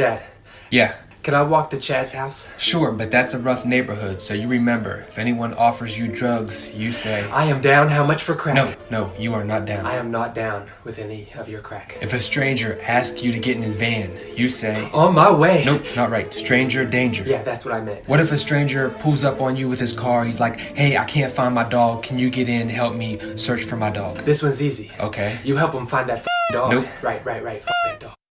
Dad, Yeah, can I walk to Chad's house? sure, but that's a rough neighborhood, so you remember, if anyone offers you drugs, you say, I am down. How much for crack? No, no, you are not down. I am not down with any of your crack. If a stranger asks you to get in his van, you say, On my way. Nope, not right. Stranger danger. Yeah, that's what I meant. What if a stranger pulls up on you with his car? He's like, hey, I can't find my dog. Can you get in help me search for my dog? This one's easy. Okay. You help him find that dog. Nope. Right, right, right. That dog.